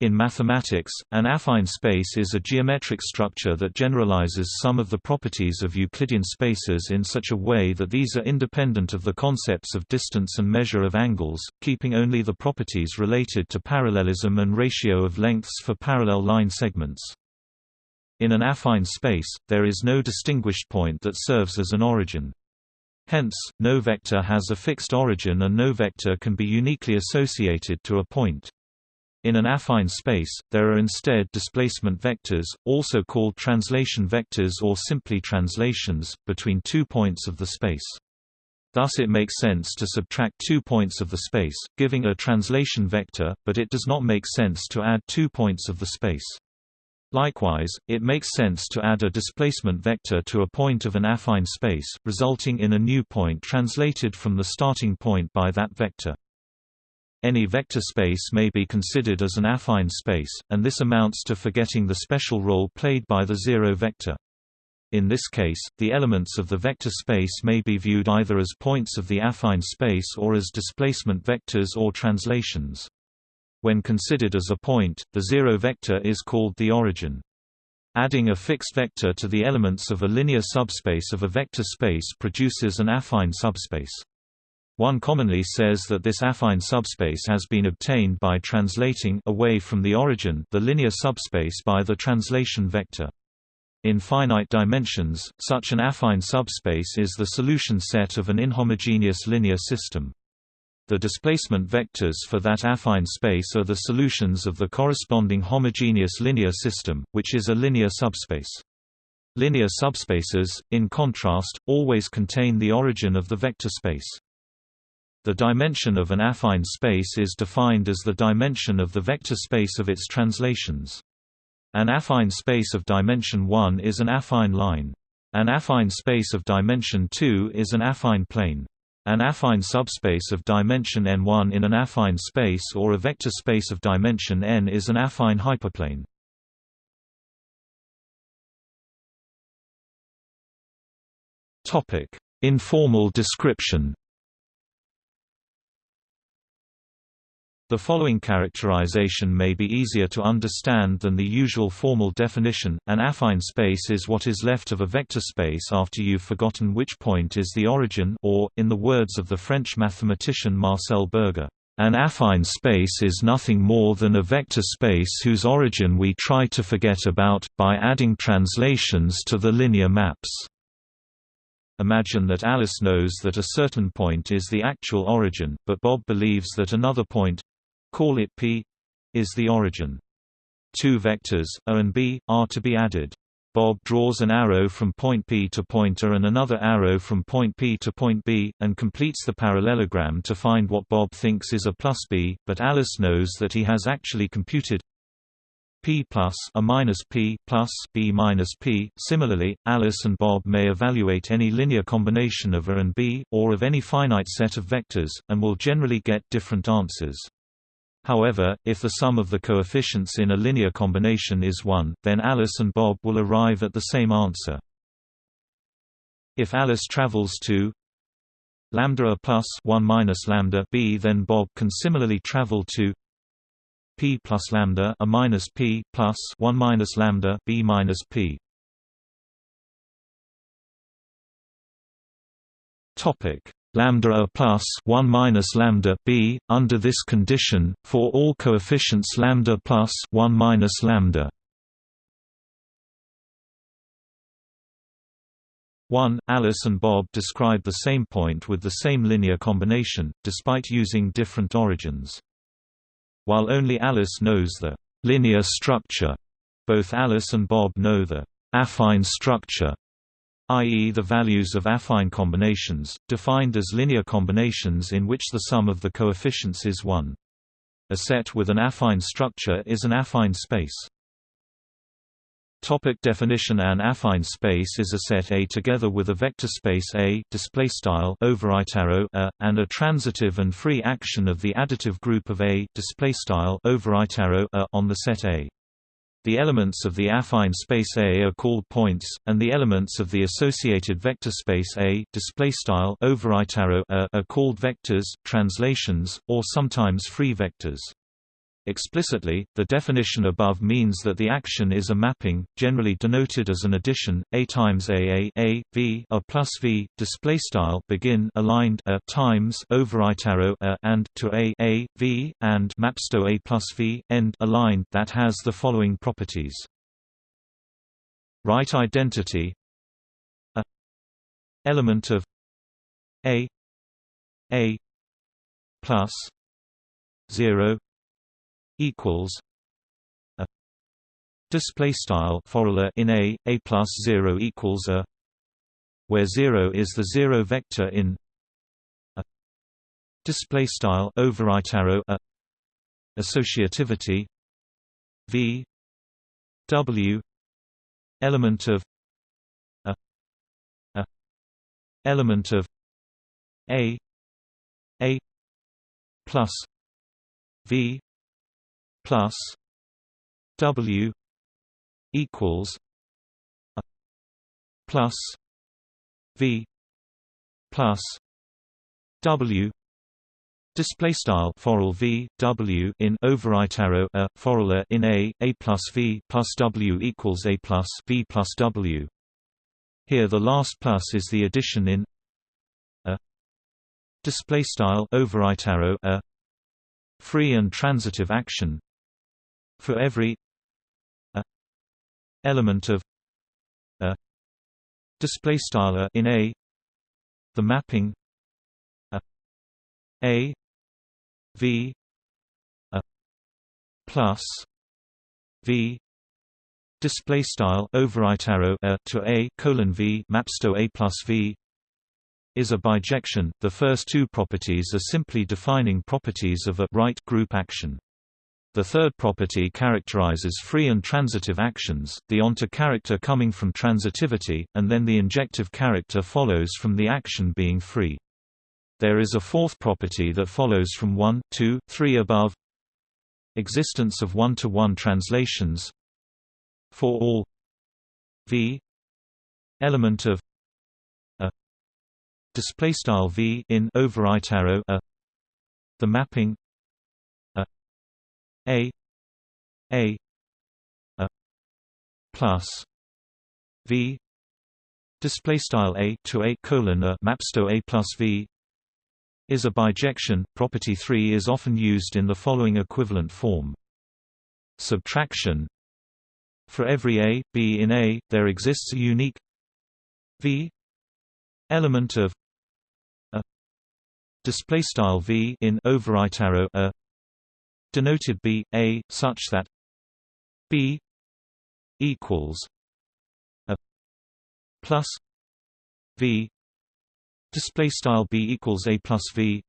In mathematics, an affine space is a geometric structure that generalizes some of the properties of Euclidean spaces in such a way that these are independent of the concepts of distance and measure of angles, keeping only the properties related to parallelism and ratio of lengths for parallel line segments. In an affine space, there is no distinguished point that serves as an origin. Hence, no vector has a fixed origin and no vector can be uniquely associated to a point. In an affine space, there are instead displacement vectors, also called translation vectors or simply translations, between two points of the space. Thus it makes sense to subtract two points of the space, giving a translation vector, but it does not make sense to add two points of the space. Likewise, it makes sense to add a displacement vector to a point of an affine space, resulting in a new point translated from the starting point by that vector. Any vector space may be considered as an affine space, and this amounts to forgetting the special role played by the zero vector. In this case, the elements of the vector space may be viewed either as points of the affine space or as displacement vectors or translations. When considered as a point, the zero vector is called the origin. Adding a fixed vector to the elements of a linear subspace of a vector space produces an affine subspace. One commonly says that this affine subspace has been obtained by translating away from the origin the linear subspace by the translation vector. In finite dimensions, such an affine subspace is the solution set of an inhomogeneous linear system. The displacement vectors for that affine space are the solutions of the corresponding homogeneous linear system, which is a linear subspace. Linear subspaces, in contrast, always contain the origin of the vector space. The dimension of an affine space is defined as the dimension of the vector space of its translations. An affine space of dimension 1 is an affine line. An affine space of dimension 2 is an affine plane. An affine subspace of dimension n1 in an affine space or a vector space of dimension n is an affine hyperplane. Informal description The following characterization may be easier to understand than the usual formal definition. An affine space is what is left of a vector space after you've forgotten which point is the origin or, in the words of the French mathematician Marcel Berger, an affine space is nothing more than a vector space whose origin we try to forget about, by adding translations to the linear maps. Imagine that Alice knows that a certain point is the actual origin, but Bob believes that another point, call it P is the origin. Two vectors, A and B, are to be added. Bob draws an arrow from point P to point A and another arrow from point P to point B, and completes the parallelogram to find what Bob thinks is A plus B, but Alice knows that he has actually computed P plus A minus P plus B minus P. Similarly, Alice and Bob may evaluate any linear combination of A and B, or of any finite set of vectors, and will generally get different answers. However, if the sum of the coefficients in a linear combination is 1, then Alice and Bob will arrive at the same answer. If Alice travels to lambda a plus 1 minus lambda b, then Bob can similarly travel to p plus lambda a minus p plus 1 minus lambda b minus p. Topic lambda a plus 1 minus lambda b under this condition for all coefficients lambda plus 1 minus lambda. 1 Alice and Bob describe the same point with the same linear combination despite using different origins. While only Alice knows the linear structure both Alice and Bob know the affine structure i.e. the values of affine combinations, defined as linear combinations in which the sum of the coefficients is 1. A set with an affine structure is an affine space. Topic definition An affine space is a set A together with a vector space A display style arrow A and a transitive and free action of the additive group of A display style arrow A on the set A. The elements of the affine space A are called points, and the elements of the associated vector space A are called vectors, translations, or sometimes free vectors. Explicitly, the definition above means that the action is a mapping, generally denoted as an addition, a times a a, a v a plus v. Display style begin aligned a times over right arrow a and to a a v and mapsto a plus v end aligned that has the following properties. Right identity a element of a a plus 0 equals a display style formula in a a plus 0 equals a where 0 is the zero vector in a display style overwrite arrow a associativity v w element of a a element of a a plus v plus W equals a plus V plus W Display style foral v w in overwrite arrow a forula in a a plus v plus w equals a plus v plus w. Here the last plus is the addition in a display style overwrite arrow a free and transitive action for every a element of a display style in a the mapping a a v a plus v display style overwrite arrow a to a colon v maps to a plus v is a bijection. The first two properties are simply defining properties of a right group action. The third property characterizes free and transitive actions, the onto character coming from transitivity, and then the injective character follows from the action being free. There is a fourth property that follows from 1, 2, 3 above. Existence of one-to-one -one translations. For all. V. Element of. A. Display style v in overwrite arrow a. The mapping a a a plus v display style a to a colon a maps to a plus v is a bijection. Property 3 is often used in the following equivalent form. Subtraction For every a, b in a, there exists a unique v element of a display style v in overwrite arrow a denoted b a such that b equals a plus v display style b equals a plus v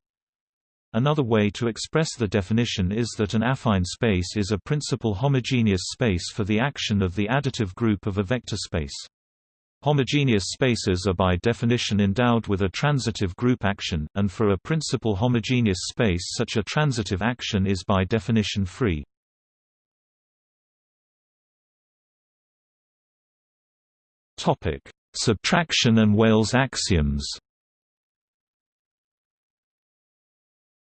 Another way to express the definition is that an affine space is a principal homogeneous space for the action of the additive group of a vector space. Homogeneous spaces are by definition endowed with a transitive group action, and for a principal homogeneous space such a transitive action is by definition free. Topic: Subtraction and Weyls axioms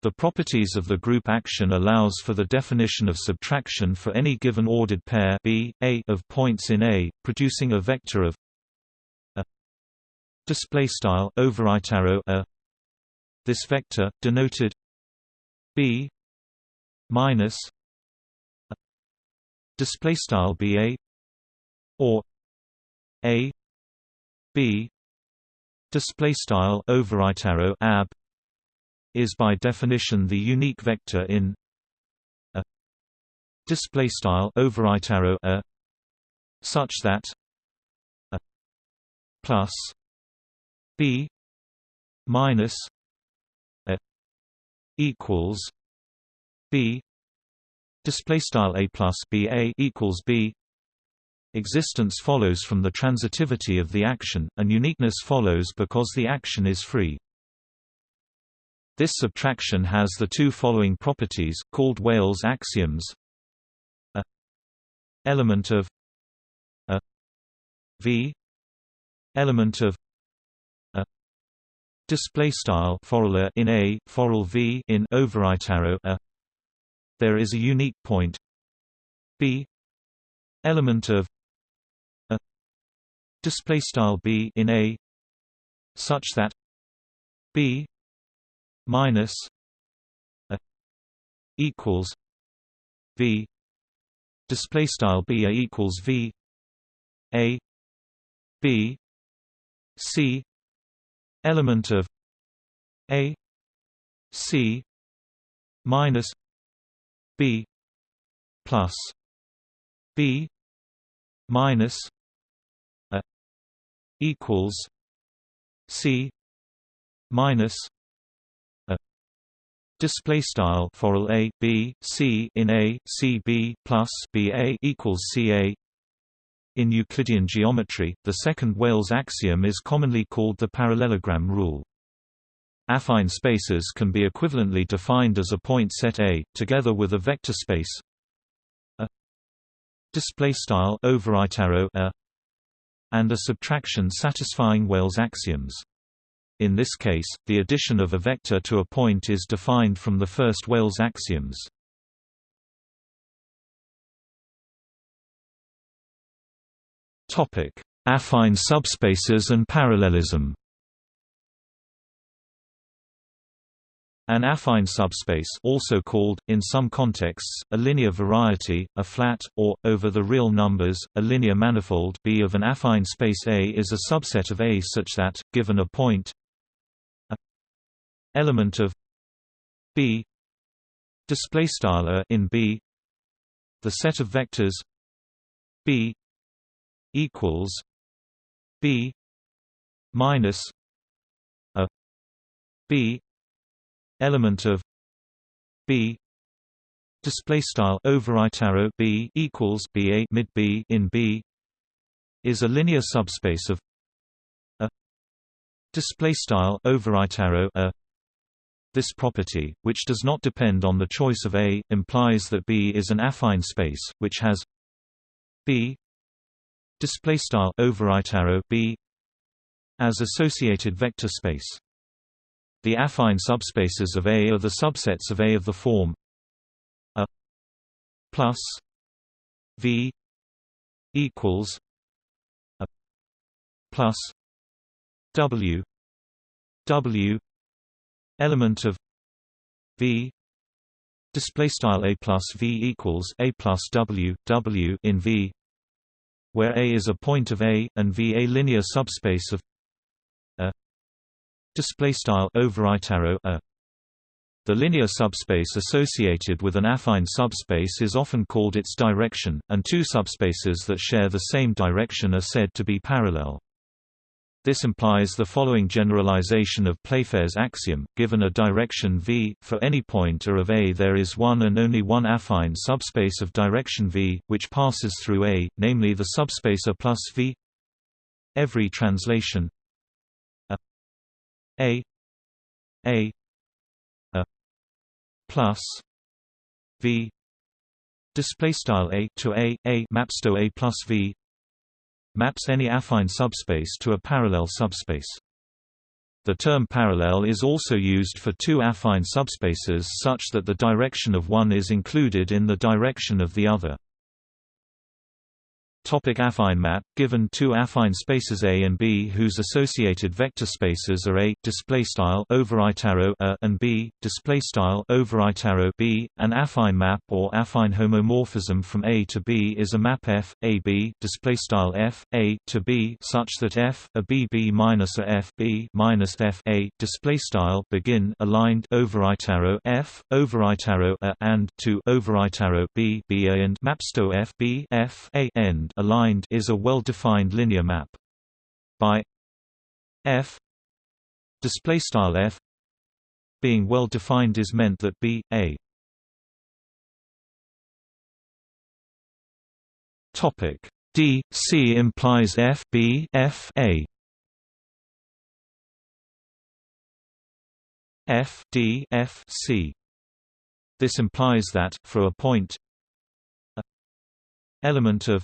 The properties of the group action allows for the definition of subtraction for any given ordered pair B, A of points in A, producing a vector of display style overwrite arrow a. This vector denoted b minus display style ba or a b. Display style overwrite arrow ab is by definition the unique vector in a. Display style overwrite arrow a such that a plus B minus a equals B display style a plus b a equals b. Existence follows from the transitivity of the action and uniqueness follows because the action is free. This subtraction has the two following properties called Weyls axioms. A element of a v element of display style formula in a foral v in overwrite arrow a. There is a unique point. B element of a. Display style b in a such that b minus a equals v. Display style b a equals v. A b c element of a c minus b plus b minus a equals c minus display style for a b c in a c b plus b a equals c a in Euclidean geometry, the second Weyl axiom is commonly called the parallelogram rule. Affine spaces can be equivalently defined as a point set A, together with a vector space a display a and a subtraction satisfying Weyl axioms. In this case, the addition of a vector to a point is defined from the first Weyl axioms. Affine subspaces and parallelism. An affine subspace also called, in some contexts, a linear variety, a flat, or, over the real numbers, a linear manifold B of an affine space A is a subset of A such that, given a point a element of B in B the set of vectors B equals B minus a B element of B display style overwrite arrow B equals B a mid B in B is a linear subspace of a display style overwrite arrow a. This property, which does not depend on the choice of A, implies that B is an affine space, which has B display style overwrite arrow b as associated vector space. The affine subspaces of A are the subsets of A of the form. A plus v equals a plus w w element of v display style a plus v equals a plus w w in v where A is a point of A, and V a linear subspace of a display style overwrite arrow a. The linear subspace associated with an affine subspace is often called its direction, and two subspaces that share the same direction are said to be parallel. This implies the following generalization of Playfair's axiom, given a direction v, for any point A of A there is one and only one affine subspace of direction v, which passes through A, namely the subspace A plus v. Every translation A A A A plus V. Display style A to A A maps to A plus V maps any affine subspace to a parallel subspace. The term parallel is also used for two affine subspaces such that the direction of one is included in the direction of the other. Topic affine map Given two affine spaces A and B whose associated vector spaces are A display style overwrite arrow A and B display style overwrite arrow B, an affine map or affine homomorphism from A to B is a map F A B display style F A to B such that F a B B minus a F B minus F A display style begin aligned overwrite arrow F overwrite arrow A and to overwrite arrow B B A and maps to F B F A end aligned is a well-defined linear map. By f display style f being well defined is meant that b a topic d c implies f b f a f d f c this implies that for a point a element of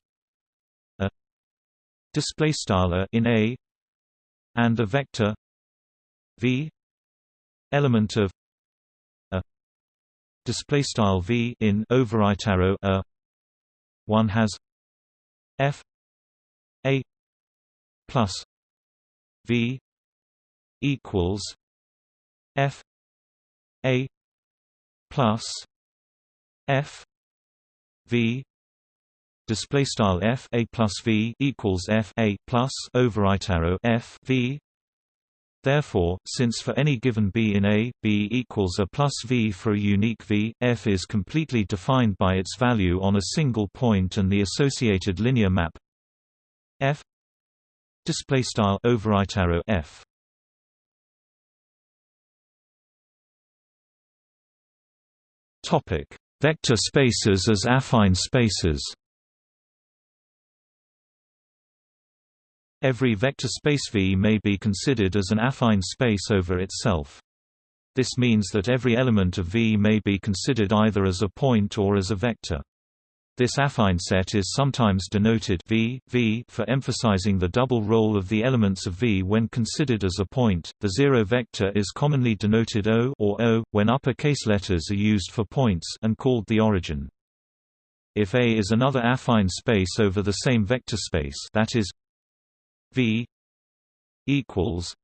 display style in A and a vector V element of a display style v in overwrite arrow a. One has f a plus v equals f a plus f v display style f a plus v equals f a plus overwrite arrow f v. Therefore, since for any given b in A, b equals a plus v for a unique v, f is completely defined by its value on a single point and the associated linear map. F. Display style overwrite arrow f. Topic. Vector spaces as affine spaces Every vector space V may be considered as an affine space over itself. This means that every element of V may be considered either as a point or as a vector. This affine set is sometimes denoted v, v for emphasizing the double role of the elements of V when considered as a point. The zero vector is commonly denoted O or O when uppercase letters are used for points and called the origin. If A is another affine space over the same vector space, that is V equals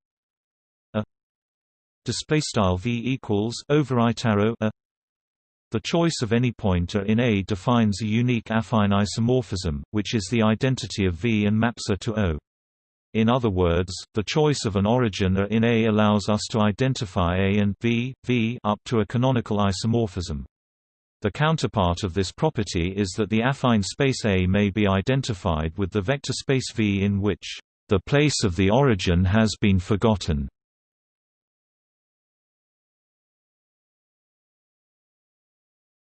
a display style V equals overwrite arrow a the choice of any pointer in A defines a unique affine isomorphism, which is the identity of V and maps A to O. In other words, the choice of an origin A in A allows us to identify A and V, v up to a canonical isomorphism. The counterpart of this property is that the affine space A may be identified with the vector space V in which the place of the origin has been forgotten.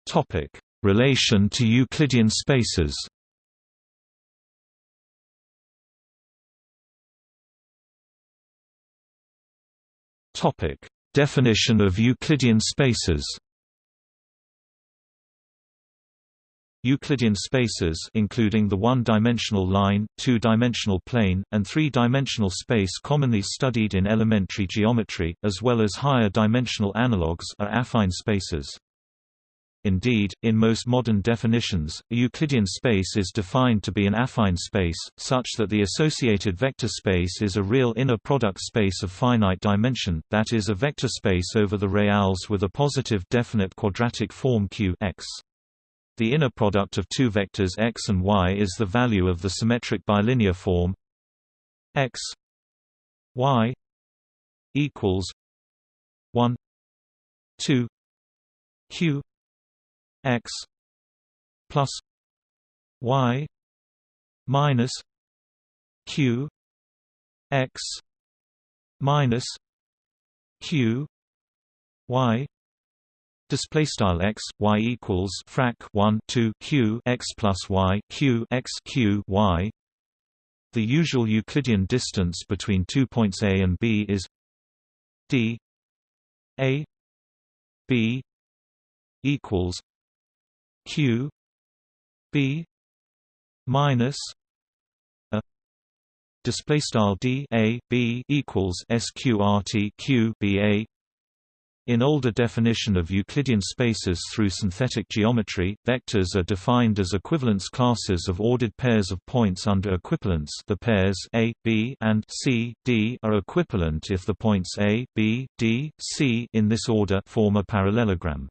Topic: Relation to Euclidean spaces. Topic: Definition of Euclidean spaces. Euclidean spaces including the one-dimensional line, two-dimensional plane, and three-dimensional space commonly studied in elementary geometry, as well as higher dimensional analogues are affine spaces. Indeed, in most modern definitions, a Euclidean space is defined to be an affine space, such that the associated vector space is a real inner product space of finite dimension, that is a vector space over the reals with a positive definite quadratic form Q x. The inner product of two vectors x and y is the value of the symmetric bilinear form x y equals 1 2 q x plus y minus q x minus q y Display style x y equals frac 1 2 q x plus y q x q y. The usual Euclidean distance between two points A and B is d a b equals q b minus a display style d a b equals sqrt q b a in older definition of Euclidean spaces through synthetic geometry, vectors are defined as equivalence classes of ordered pairs of points under equivalence the pairs A, B and C, D are equivalent if the points A, B, D, C in this order form a parallelogram.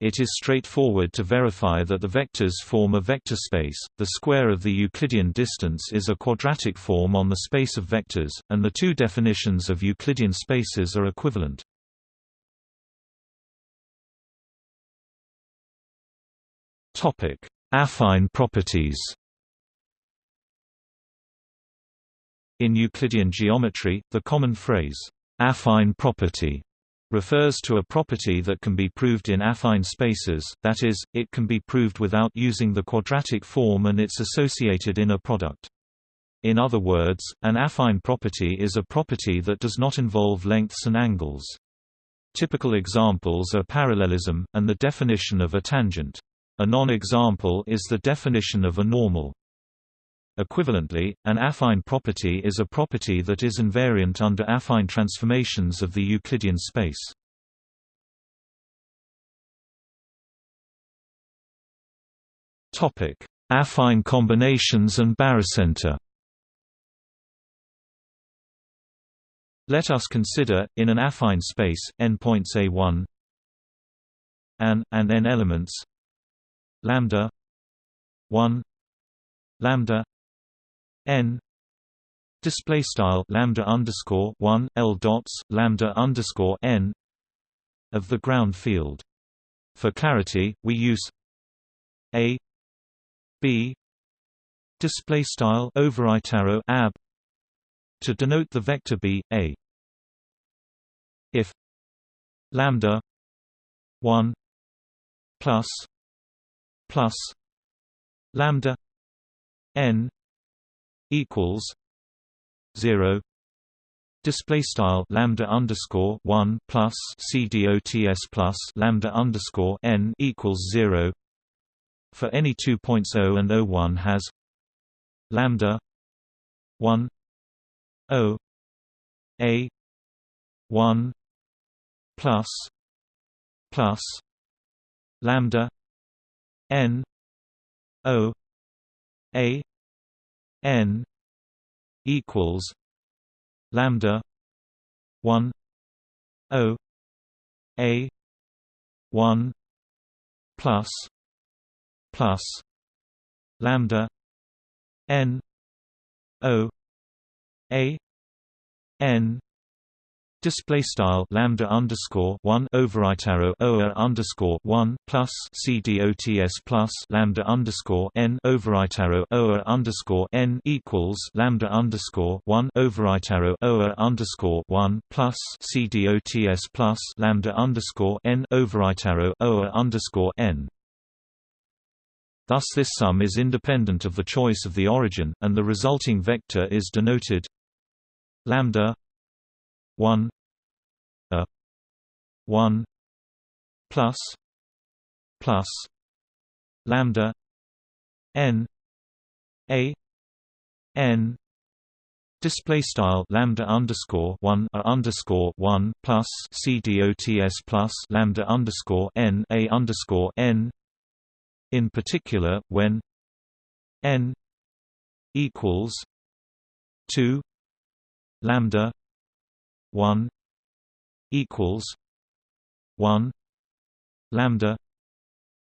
It is straightforward to verify that the vectors form a vector space. The square of the Euclidean distance is a quadratic form on the space of vectors, and the two definitions of Euclidean spaces are equivalent. Topic: Affine properties. In Euclidean geometry, the common phrase affine property refers to a property that can be proved in affine spaces, that is, it can be proved without using the quadratic form and its associated inner product. In other words, an affine property is a property that does not involve lengths and angles. Typical examples are parallelism, and the definition of a tangent. A non-example is the definition of a normal. Equivalently, an affine property is a property that is invariant under affine transformations of the Euclidean space. Topic: Affine combinations and barycenter. Let us consider, in an affine space, n points A1 an, and n elements lambda 1 lambda n display style lambda underscore 1 l dots lambda underscore n of the ground field. For clarity we use a b display style over ab to denote the vector b a. If lambda 1 plus plus lambda n equals 0 display style lambda underscore 1 plus c dots plus lambda underscore n equals 0 for any 2.0 and 01 has lambda 1 o a 1 plus plus lambda n o a n equals lambda 1 o a 1 plus plus lambda n o a n Display style lambda underscore one overwrite arrow oa underscore one plus c dots plus lambda underscore n overwrite arrow oa underscore n equals lambda underscore one overwrite arrow oa underscore one plus c dots plus lambda underscore n overwrite arrow oa underscore n. Thus this sum is independent of the choice of the origin, and the resulting vector is denoted lambda 1 a 1 plus plus lambda n a n Display style lambda underscore one a underscore one plus c dots plus lambda underscore n a underscore n. In particular, when n equals two lambda 1 equals 1 lambda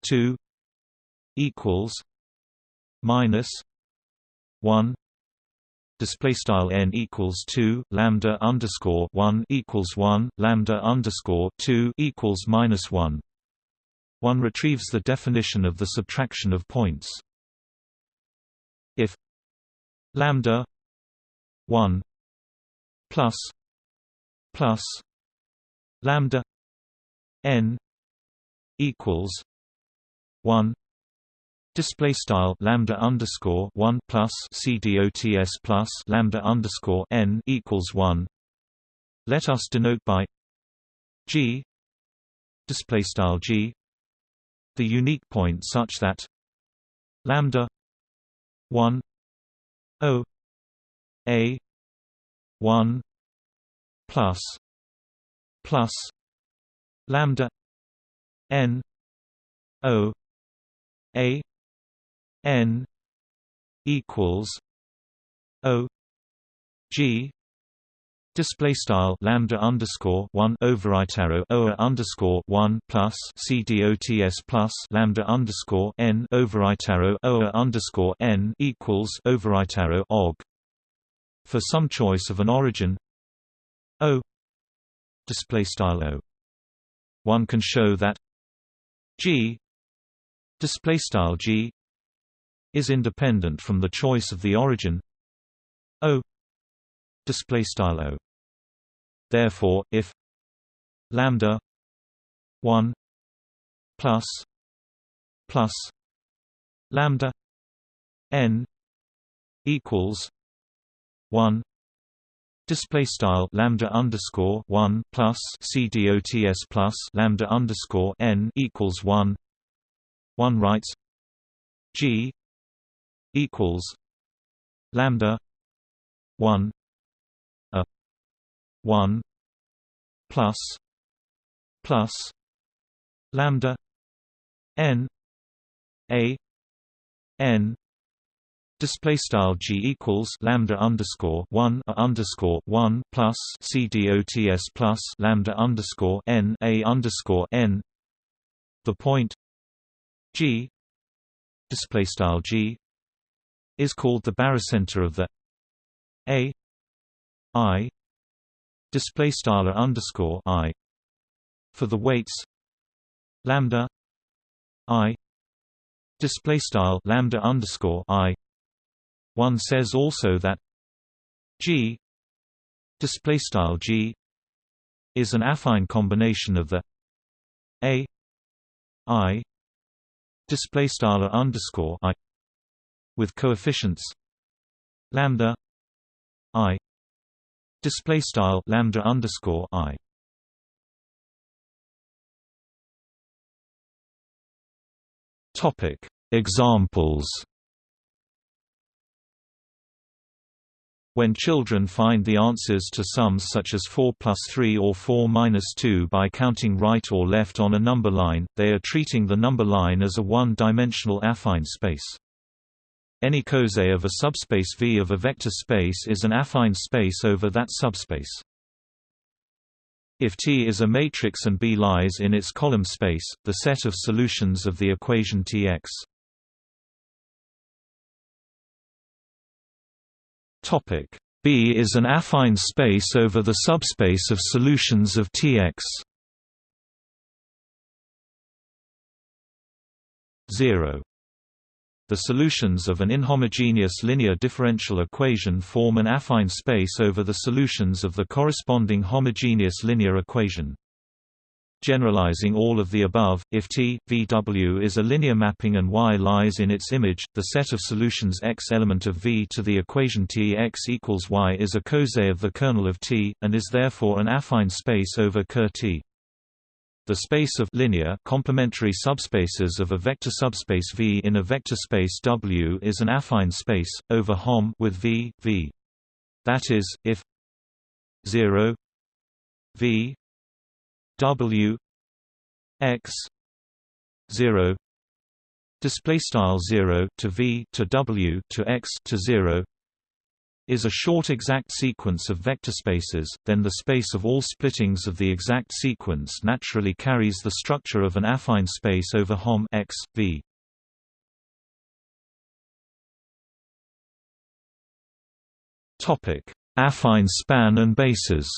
2 equals minus 1 display style n equals 2 lambda underscore 1 equals 1 lambda underscore 2 equals minus 1 one retrieves the definition of the subtraction of points. If lambda 1 plus plus lambda n equals 1 Display style lambda underscore one plus c dots plus lambda underscore n equals one. Let us denote by g display style g the unique point such that lambda one o a one plus plus lambda n o a n equals o g Display style lambda underscore one overwrite arrow oa underscore one plus c dots plus lambda underscore n overwrite arrow oa underscore n equals overwrite arrow og. For some choice of an origin, O. Display style O. One can show that G. Display style G. Is independent from the choice of the origin O. Display style O. Therefore if lambda 1 plus plus lambda n equals 1 Display style lambda underscore one plus c dots plus lambda underscore n equals one. One writes G equals lambda one a one plus plus lambda n a n display style g equals lambda underscore one a underscore one plus c dots plus lambda underscore n a underscore n. The point g display style g is called the barycenter of the a i display style underscore i for the weights lambda i display style lambda underscore i one says also that G display style G is an affine combination of the A I display style underscore I with coefficients lambda I display style lambda underscore I. Topic. Examples When children find the answers to sums such as 4 plus 3 or 4 minus 2 by counting right or left on a number line, they are treating the number line as a one-dimensional affine space. Any coset of a subspace V of a vector space is an affine space over that subspace. If T is a matrix and B lies in its column space, the set of solutions of the equation Tx Topic B is an affine space over the subspace of solutions of Tx. 0 the solutions of an inhomogeneous linear differential equation form an affine space over the solutions of the corresponding homogeneous linear equation. Generalizing all of the above, if T, VW is a linear mapping and Y lies in its image, the set of solutions X element of V to the equation T X equals Y is a coset of the kernel of T, and is therefore an affine space over Ker T. The space of linear complementary subspaces of a vector subspace V in a vector space W is an affine space over Hom with V V. That is, if 0 V W X zero display style 0 to v to w to x to 0 is a short exact sequence of vector spaces then the space of all splittings of the exact sequence naturally carries the structure of an affine space over hom x v. Topic affine span and bases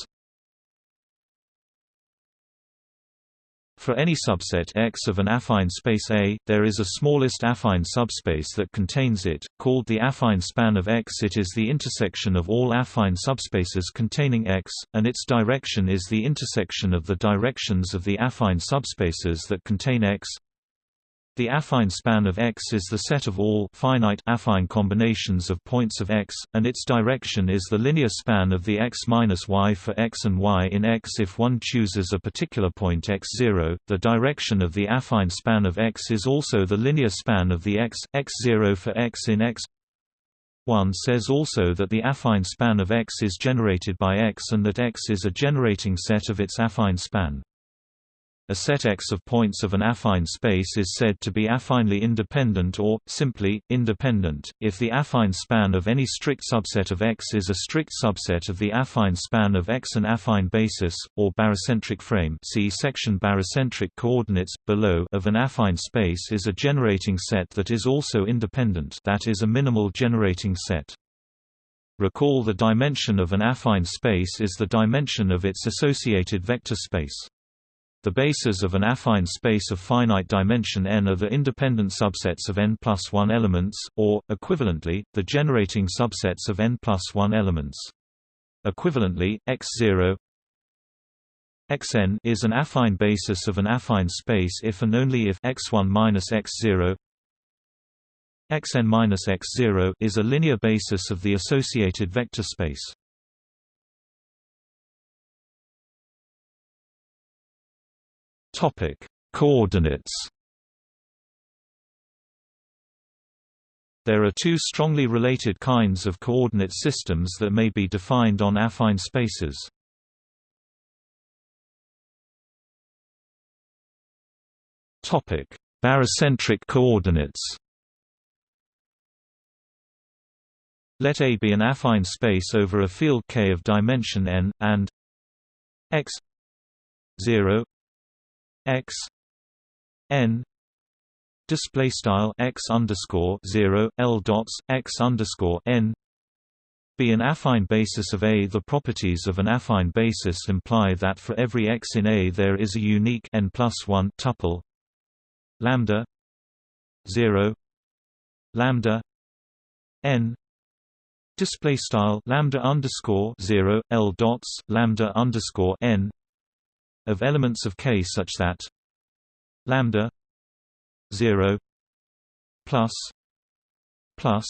For any subset X of an affine space A, there is a smallest affine subspace that contains it, called the affine span of X. It is the intersection of all affine subspaces containing X, and its direction is the intersection of the directions of the affine subspaces that contain X. The affine span of X is the set of all finite affine combinations of points of X, and its direction is the linear span of the X minus Y for X and Y in X. If one chooses a particular point x0, the direction of the affine span of X is also the linear span of the X, x0 for X in X. One says also that the affine span of X is generated by X and that X is a generating set of its affine span. A set X of points of an affine space is said to be affinely independent or, simply, independent, if the affine span of any strict subset of X is a strict subset of the affine span of X. An affine basis, or barycentric frame see section barycentric coordinates, below of an affine space is a generating set that is also independent that is a minimal generating set. Recall the dimension of an affine space is the dimension of its associated vector space. The bases of an affine space of finite dimension n are the independent subsets of n plus 1 elements, or, equivalently, the generating subsets of n plus 1 elements. Equivalently, x0 xn is an affine basis of an affine space if and only if x1 minus x0 xn minus x0 is a linear basis of the associated vector space. Topic: Coordinates. There are two strongly related kinds of coordinate systems that may be defined on affine spaces. Topic: Barycentric coordinates. let A be an affine space over a field K of dimension n, and x 0 x n display style x underscore 0 l dots x underscore n be an affine basis of A. The properties of an affine basis imply that for every x in A there is a unique n plus 1 tuple lambda 0 lambda n display style lambda underscore 0 l dots lambda underscore n of elements of K such that lambda 0 plus plus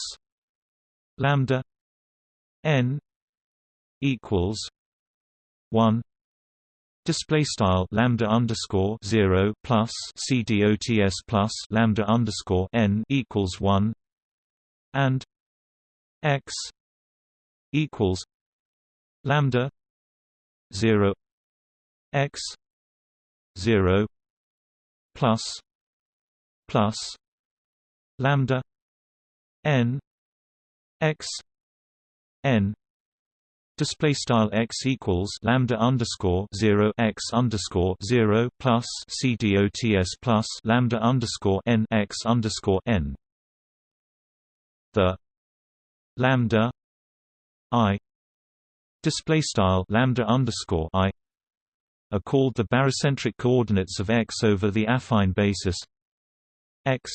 lambda n equals 1 display style lambda underscore 0 plus cdots plus lambda underscore n equals 1 and x equals lambda 0 x 0 plus plus lambda n x n display style x equals lambda underscore 0 x underscore 0 plus c dots plus lambda underscore n x underscore n. The lambda i display style lambda underscore i are called the barycentric coordinates of x over the affine basis x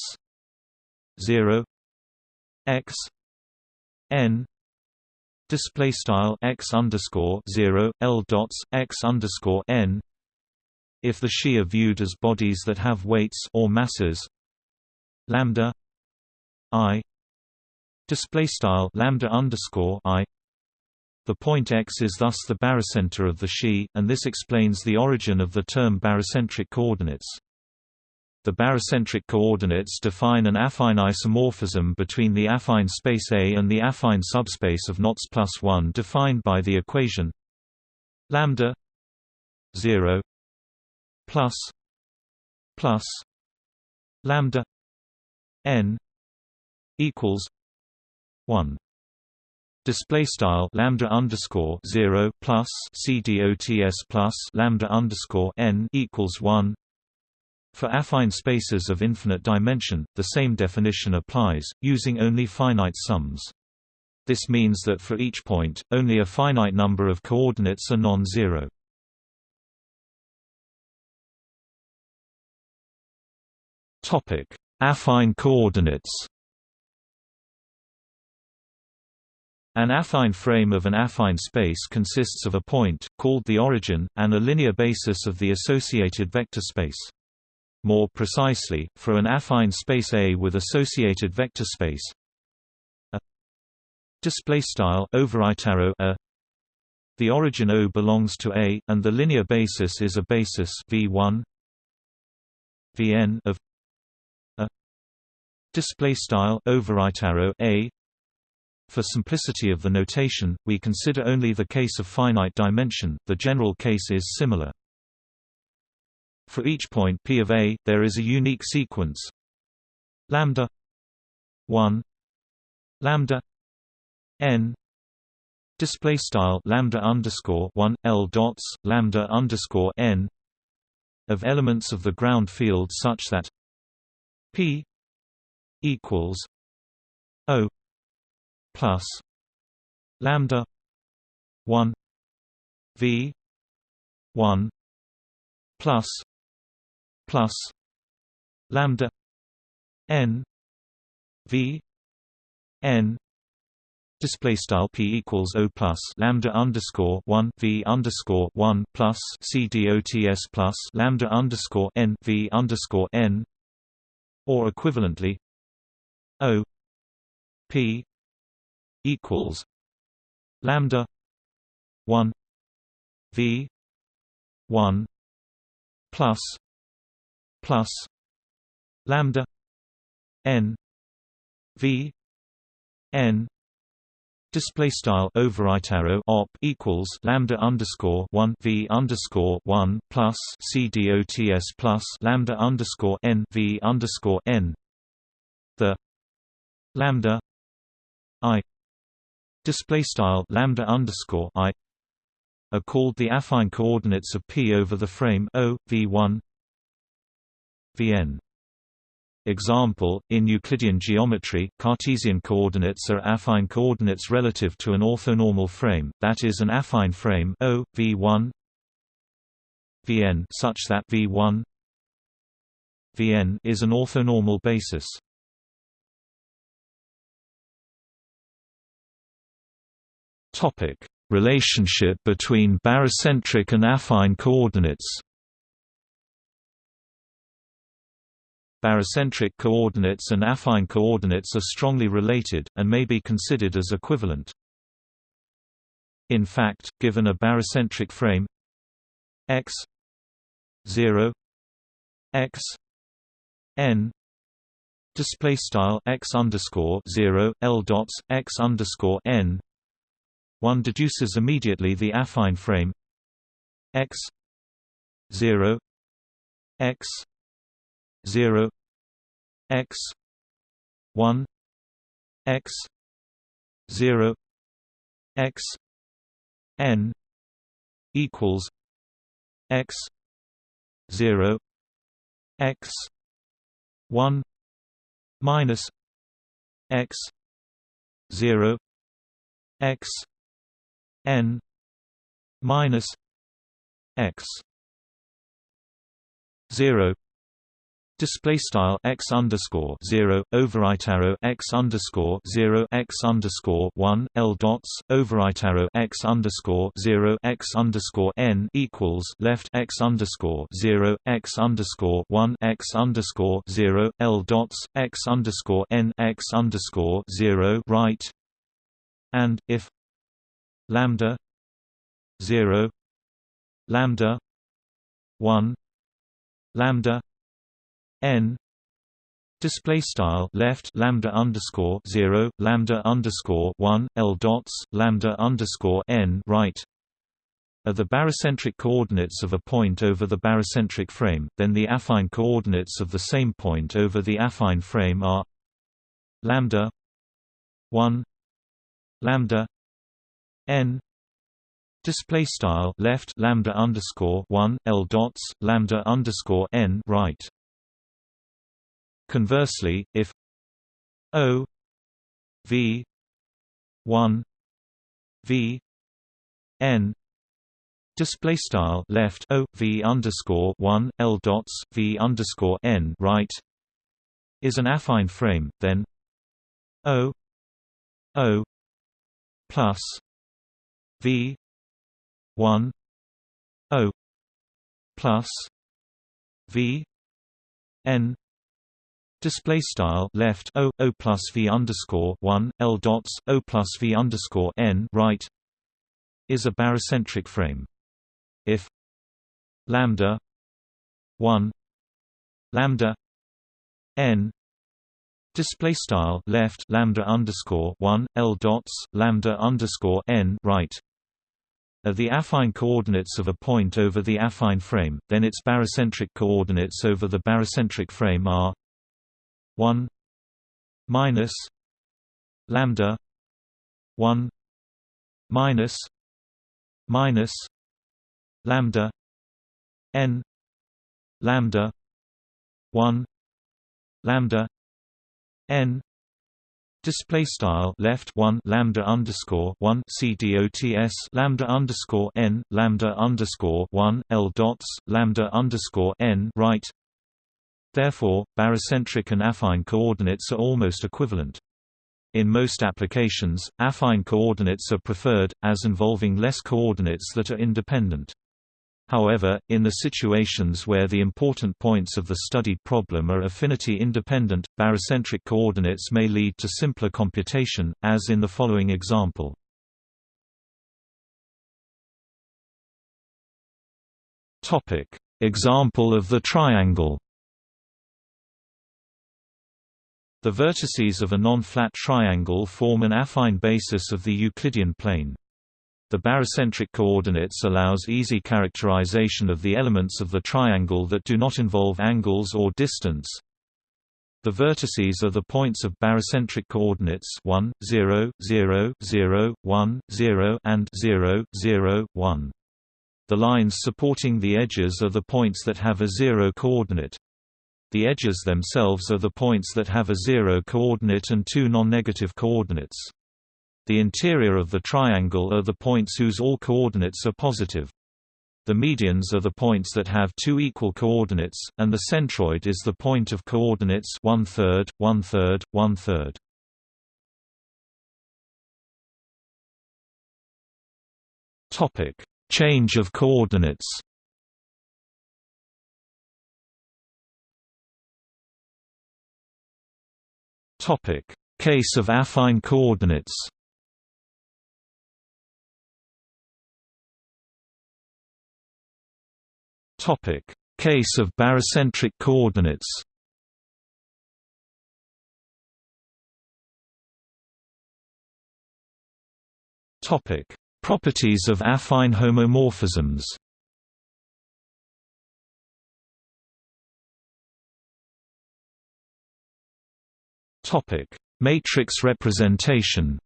0 x n display style x underscore 0 l dots x underscore n. If the Xi are viewed as bodies that have weights or masses lambda i display style lambda underscore i the point x is thus the barycenter of the Xi, and this explains the origin of the term barycentric coordinates. The barycentric coordinates define an affine isomorphism between the affine space A and the affine subspace of knots plus 1 defined by the equation lambda 0 plus plus lambda n equals 1 display style lambda underscore 0 plus c dots plus lambda underscore n equals 1 for affine spaces of infinite dimension, the same definition applies, using only finite sums. This means that for each point, only a finite number of coordinates are non-zero. Affine coordinates An affine frame of an affine space consists of a point, called the origin, and a linear basis of the associated vector space. More precisely, for an affine space A with associated vector space a a the origin O belongs to A and the linear basis is a basis V1 Vn of a display style overitaro A for simplicity of the notation, we consider only the case of finite dimension, the general case is similar. For each point p of A, there is a unique sequence lambda 1 lambda n display style lambda underscore 1 l dots lambda underscore n of elements of the ground field such that p equals o plus lambda 1 v 1 plus plus lambda n v n display style p equals o plus lambda underscore one v underscore one plus c dots plus lambda underscore n v underscore n or equivalently o p equals lambda one v one plus plus lambda n v n Display style overitaro op equals lambda underscore one v underscore one plus c dots plus lambda underscore n v underscore n. The lambda i display style lambda underscore i are called the affine coordinates of P over the frame O v1 vn Example, in Euclidean geometry, Cartesian coordinates are affine coordinates relative to an orthonormal frame, that is an affine frame O, V1 Vn such that V1 Vn is an orthonormal basis. Topic: Relationship between barycentric and affine coordinates. Barycentric coordinates and affine coordinates are strongly related, and may be considered as equivalent. In fact, given a barycentric frame x 0 x n display style x underscore 0 l dots x underscore n one deduces immediately the affine frame x 0 x 0 x 1 x 0 x n equals x 0 x 1 minus x 0 x n minus x 0 display style x underscore zero overwrite arrow x underscore zero x underscore one l dots overwrite arrow x underscore zero x underscore n equals left x underscore zero x underscore one x underscore zero l dots x underscore n x underscore zero right and if lambda zero lambda one lambda n display style left lambda underscore 0 lambda underscore 1 l dots lambda underscore n right are the barycentric coordinates of a point over the barycentric frame then the affine coordinates of the same point over the affine frame are lambda 1 lambda n. Display style left lambda underscore 1 l dots lambda underscore n right. Conversely, if O V one V N display style left O V underscore one L dots V underscore N right is an affine frame, then O O plus V one O plus V N Display style left O O plus V underscore one L dots O plus V underscore N right is a barycentric frame. If lambda one lambda N display style left lambda underscore one L dots lambda underscore N right are the affine coordinates of a point over the affine frame, then its barycentric coordinates over the barycentric frame are 1 minus lambda 1 minus minus lambda n lambda 1 lambda n Display style left one lambda underscore one cdots lambda underscore n lambda underscore one l dots lambda underscore n right Therefore, barycentric and affine coordinates are almost equivalent. In most applications, affine coordinates are preferred, as involving less coordinates that are independent. However, in the situations where the important points of the studied problem are affinity-independent, barycentric coordinates may lead to simpler computation, as in the following example. Example of the triangle The vertices of a non-flat triangle form an affine basis of the Euclidean plane. The barycentric coordinates allows easy characterization of the elements of the triangle that do not involve angles or distance. The vertices are the points of barycentric coordinates 1, 0, 0, 0, 1, 0 and 0, 0, 1. The lines supporting the edges are the points that have a zero coordinate. The edges themselves are the points that have a zero coordinate and two non-negative coordinates. The interior of the triangle are the points whose all coordinates are positive. The medians are the points that have two equal coordinates, and the centroid is the point of coordinates one-third, one-third, one-third. Topic: Change of coordinates. Topic: Case of affine coordinates. Topic: Case of barycentric coordinates. Topic: Properties of affine homomorphisms. Topic: Matrix representation.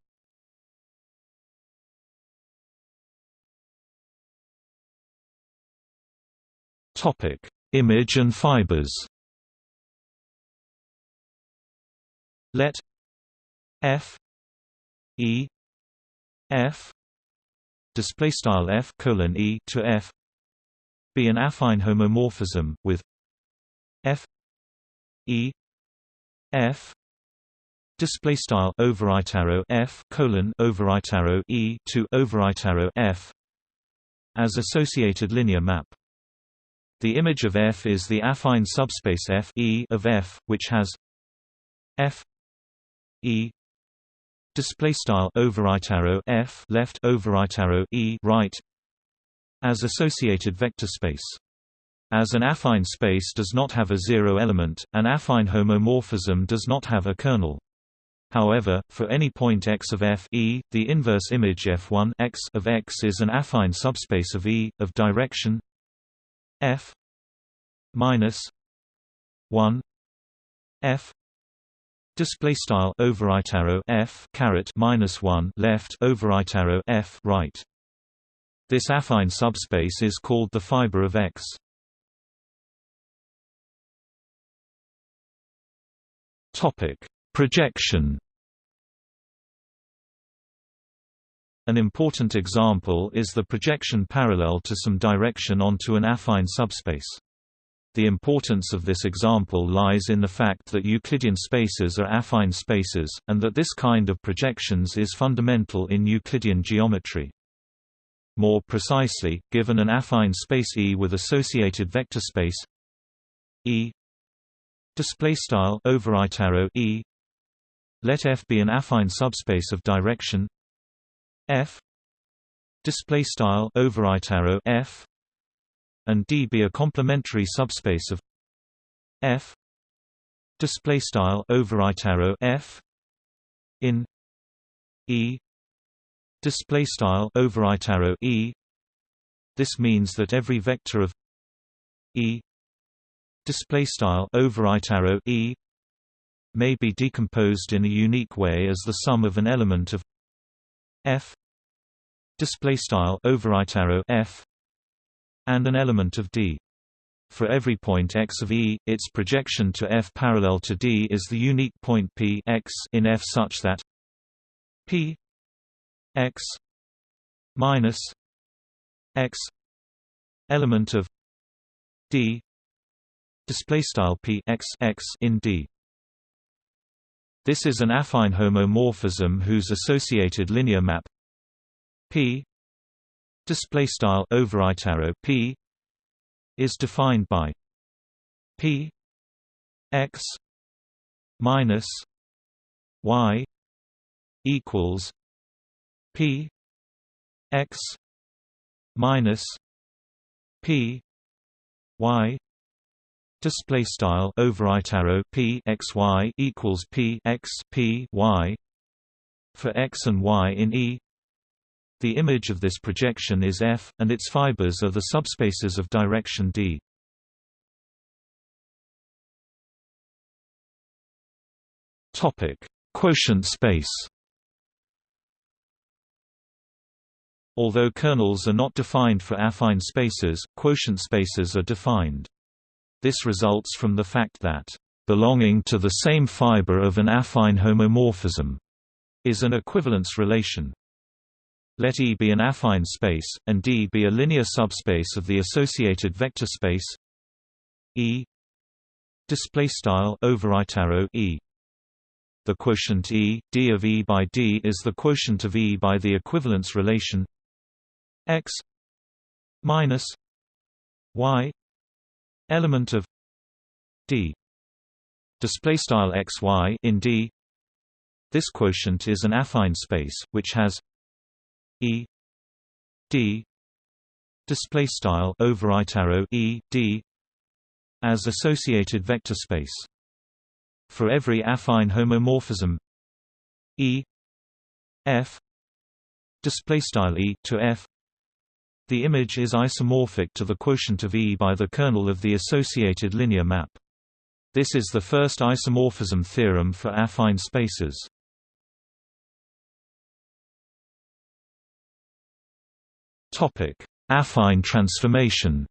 Topic: Image and fibers. Let F E F display style F colon E to F be an affine homomorphism with F E F display style overright arrow F colon overright arrow E to overright arrow F as associated linear map the image of F is the affine subspace F e of F, which has F E display style overright arrow F left overright arrow E right as associated vector space. As an affine space does not have a zero element, an affine homomorphism does not have a kernel. However, for any point x of f e, the inverse image f1 x of x is an affine subspace of E of direction f minus 1 f display style overright arrow f caret minus 1 left overright arrow f right. This affine subspace is called the fiber of x. Topic projection An important example is the projection parallel to some direction onto an affine subspace. The importance of this example lies in the fact that Euclidean spaces are affine spaces, and that this kind of projections is fundamental in Euclidean geometry. More precisely, given an affine space E with associated vector space E E let F be an affine subspace of direction f. Display style overright arrow f. And d be a complementary subspace of f. Display style overright arrow f. In e. Display style overright arrow e. This means that every vector of e. Display style overright arrow e. May be decomposed in a unique way as the sum of an element of f display style overright arrow f and an element of d. For every point x of E, its projection to F parallel to D is the unique point P x in F such that P x minus x element of D display style P x x in D this is an affine homomorphism whose associated linear map P display style arrow P is defined by P x minus y equals P x minus P y display style overright arrow p x y equals p x p y for x and y in E. The image of this projection is F, and its fibers are the subspaces of direction D. Topic: Quotient space. Although kernels are not defined for affine spaces, quotient spaces are defined. This results from the fact that belonging to the same fiber of an affine homomorphism is an equivalence relation. Let E be an affine space, and D be a linear subspace of the associated vector space E display style E the quotient E, d of E by D is the quotient of E by the equivalence relation x minus y element of d. Display style xy in d. This quotient is an affine space which has e d. Display style overwrite arrow e d as associated vector space. For every affine homomorphism e f. Display style e to f the image is isomorphic to the quotient of E by the kernel of the associated linear map. This is the first isomorphism theorem for affine spaces. Topic: Affine transformation.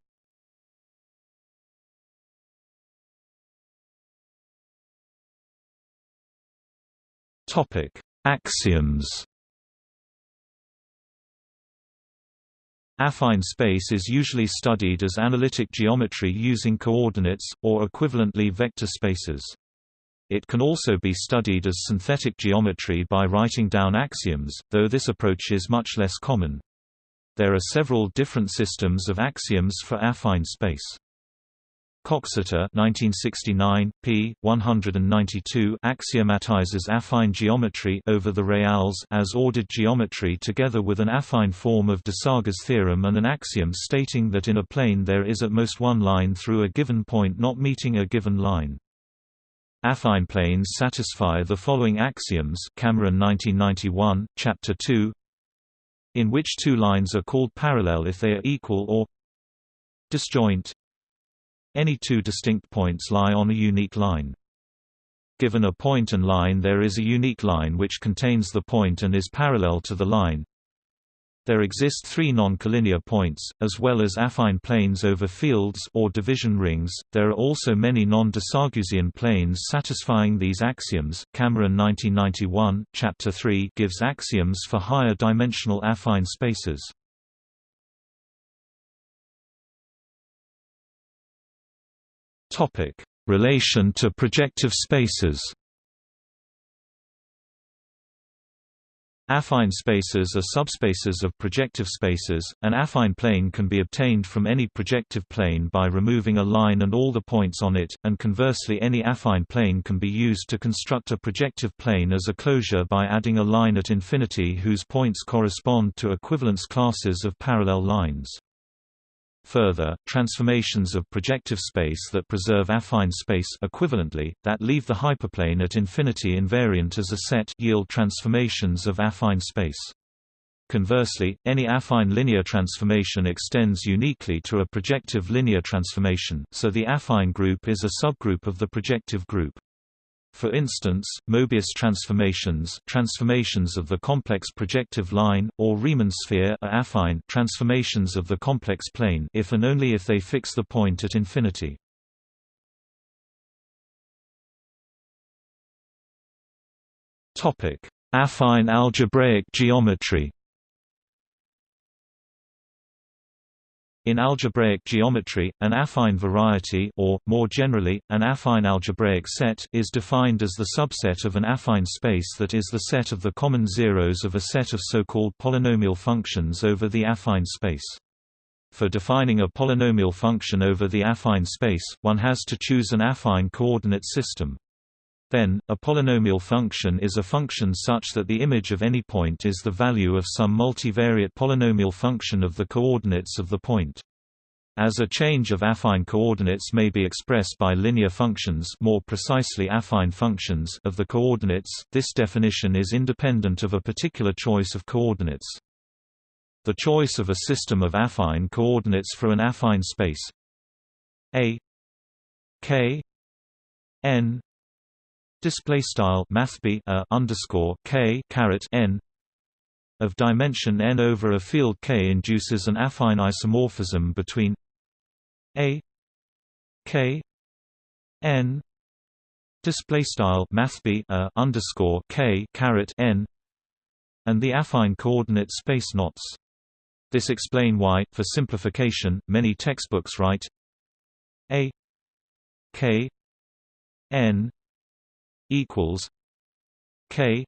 Topic: Axioms. Affine space is usually studied as analytic geometry using coordinates, or equivalently vector spaces. It can also be studied as synthetic geometry by writing down axioms, though this approach is much less common. There are several different systems of axioms for affine space. Coxeter 1969, p. 192 axiomatizes affine geometry over the reals as ordered geometry together with an affine form of de Desargues' theorem and an axiom stating that in a plane there is at most one line through a given point not meeting a given line. Affine planes satisfy the following axioms Cameron 1991, Chapter 2 in which two lines are called parallel if they are equal or disjoint any two distinct points lie on a unique line. Given a point and line there is a unique line which contains the point and is parallel to the line. There exist three non-collinear points, as well as affine planes over fields or division rings. There are also many non-de planes satisfying these axioms. Cameron 1991, Chapter 3 gives axioms for higher dimensional affine spaces. Topic: Relation to projective spaces. Affine spaces are subspaces of projective spaces. An affine plane can be obtained from any projective plane by removing a line and all the points on it, and conversely any affine plane can be used to construct a projective plane as a closure by adding a line at infinity whose points correspond to equivalence classes of parallel lines. Further, transformations of projective space that preserve affine space equivalently, that leave the hyperplane at infinity invariant as a set yield transformations of affine space. Conversely, any affine linear transformation extends uniquely to a projective linear transformation, so the affine group is a subgroup of the projective group. For instance, Mobius transformations transformations of the complex projective line, or Riemann sphere are affine transformations of the complex plane if and only if they fix the point at infinity. Affine algebraic geometry In algebraic geometry, an affine variety or, more generally, an affine algebraic set is defined as the subset of an affine space that is the set of the common zeros of a set of so-called polynomial functions over the affine space. For defining a polynomial function over the affine space, one has to choose an affine coordinate system. Then, a polynomial function is a function such that the image of any point is the value of some multivariate polynomial function of the coordinates of the point. As a change of affine coordinates may be expressed by linear functions more precisely affine functions of the coordinates, this definition is independent of a particular choice of coordinates. The choice of a system of affine coordinates for an affine space A k n display style mathb a underscore k caret n of dimension n over a field K induces an affine isomorphism between a K n display style mathb a underscore K caret n and the affine coordinate space knots. This explain why, for simplification, many textbooks write a K n equals K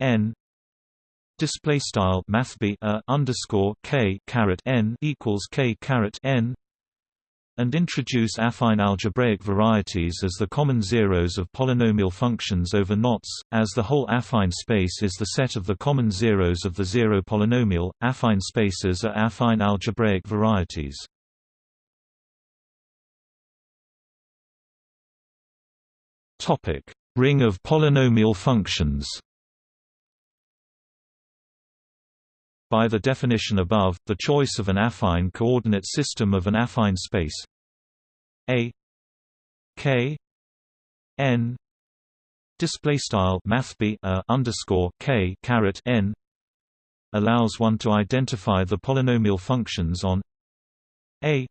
n display style a underscore k caret n equals k caret n and introduce affine algebraic varieties as the common zeros of polynomial functions over knots, as the whole affine space is the set of the common zeros of the zero polynomial. Affine spaces are affine algebraic varieties. Topic: Ring of polynomial functions. By the definition above, the choice of an affine coordinate system of an affine space A K N display style mathb a underscore K caret N allows one to identify the polynomial functions on A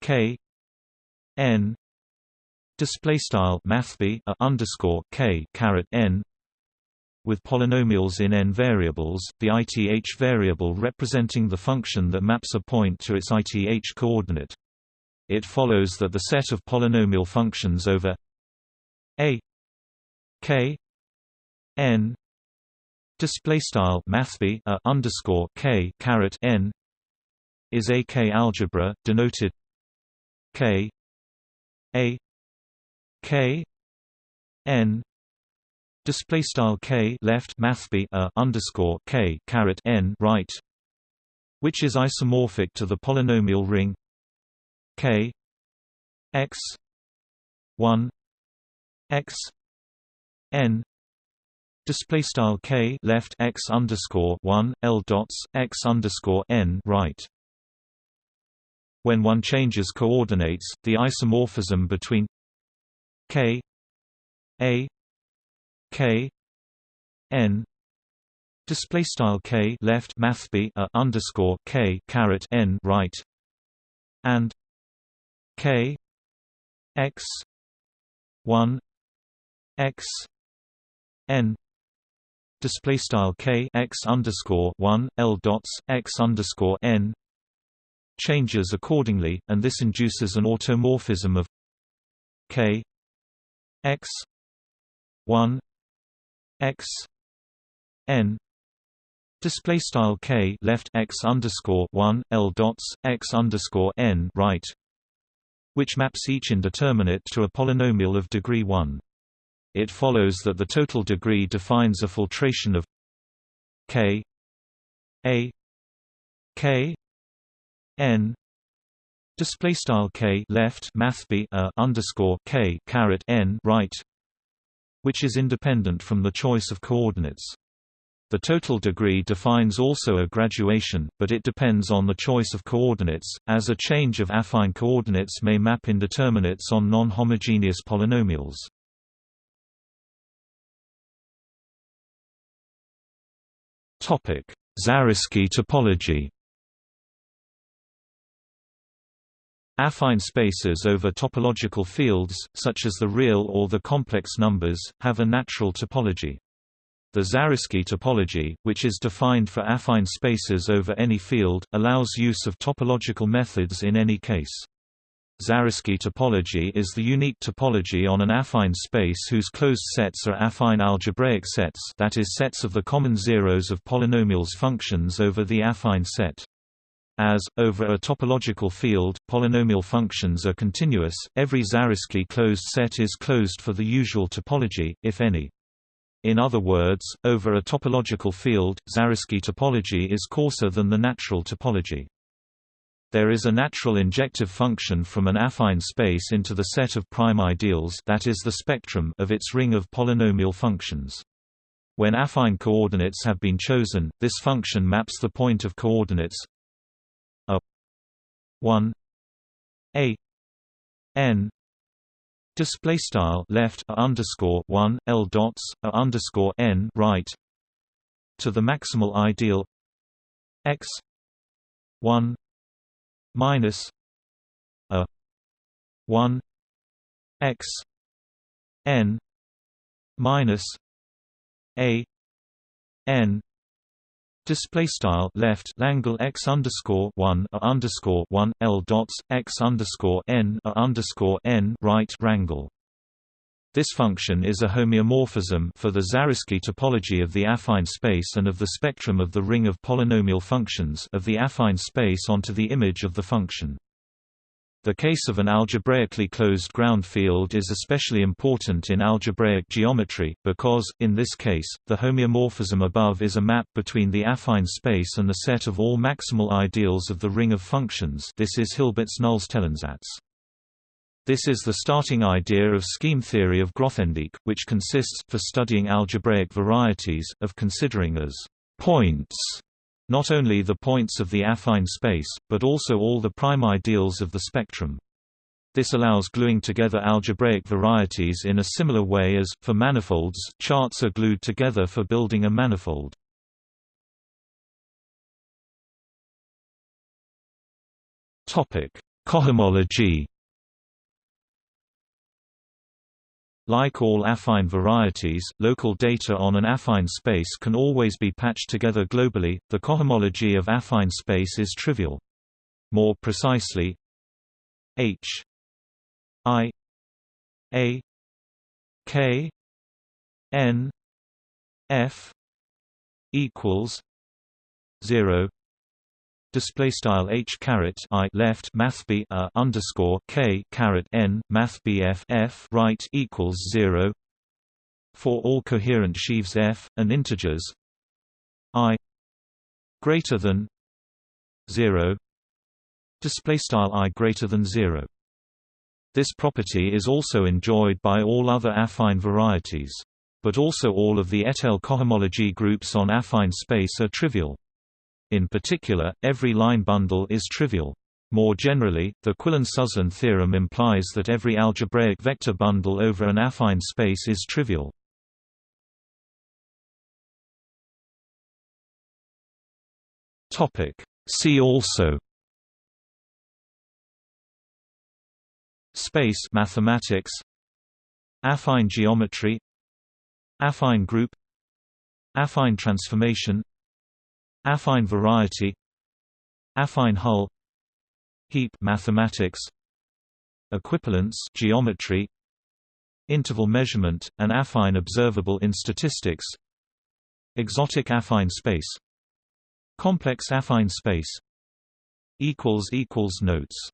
K N display style mathb a underscore K caret N with polynomials in n variables, the ith variable representing the function that maps a point to its ith coordinate. It follows that the set of polynomial functions over a k n display style underscore k caret n is a k algebra denoted k a k n display style k left mathb a underscore k caret n right, which is isomorphic to the polynomial ring k x one x n display style k left x underscore one l dots x underscore n right. When one changes coordinates, the isomorphism between k a k n. Display style k left mathb a underscore k caret n right. And k x 1 x n. Display style k x underscore 1 l dots x underscore n. Changes accordingly and this induces an automorphism of k x. 1 x. N. Display style k left x underscore 1 l dots x underscore n right which maps each indeterminate to a polynomial of degree 1 it follows that the total degree defines a filtration of k a k n display style k left mathb a underscore k caret n right which is independent from the choice of coordinates. The total degree defines also a graduation, but it depends on the choice of coordinates, as a change of affine coordinates may map indeterminates on non-homogeneous polynomials. Zariski topology Affine spaces over topological fields, such as the real or the complex numbers, have a natural topology. The Zariski topology, which is defined for affine spaces over any field, allows use of topological methods in any case. Zariski topology is the unique topology on an affine space whose closed sets are affine algebraic sets that is sets of the common zeros of polynomials functions over the affine set. As, over a topological field, polynomial functions are continuous, every Zariski closed set is closed for the usual topology, if any. In other words, over a topological field, Zariski topology is coarser than the natural topology. There is a natural injective function from an affine space into the set of prime ideals that is the spectrum of its ring of polynomial functions. When affine coordinates have been chosen, this function maps the point of coordinates 1 a n display style left a underscore 1 l dots a underscore n right to the maximal ideal x 1 minus a 1 x n minus a n Display style left Langle x underscore one a underscore one L dots x underscore n a underscore n right rangle. This function is a homeomorphism for the Zariski topology of the affine space and of the spectrum of the ring of polynomial functions of the affine space onto the image of the function. The case of an algebraically closed ground field is especially important in algebraic geometry, because, in this case, the homeomorphism above is a map between the affine space and the set of all maximal ideals of the ring of functions this is Hilbert's Nullstellensatz. This is the starting idea of scheme theory of Grothendieck, which consists, for studying algebraic varieties, of considering as points not only the points of the affine space, but also all the prime ideals of the spectrum. This allows gluing together algebraic varieties in a similar way as, for manifolds, charts are glued together for building a manifold. Cohomology Like all affine varieties, local data on an affine space can always be patched together globally. The cohomology of affine space is trivial. More precisely, H I A K N F equals zero display style h caret i left math b a underscore k caret n math bf f right equals zero for all coherent sheaves f and integers i greater than zero display style i greater than zero. This property is also enjoyed by all other affine varieties. But also all of the étale cohomology groups on affine space are trivial. In particular, every line bundle is trivial. More generally, the Quillen-Suslin theorem implies that every algebraic vector bundle over an affine space is trivial. See also Space mathematics Affine geometry Affine group Affine transformation Affine variety Affine hull Heap mathematics Equivalence geometry Interval measurement, an affine observable in statistics Exotic affine space Complex affine space equals equals Notes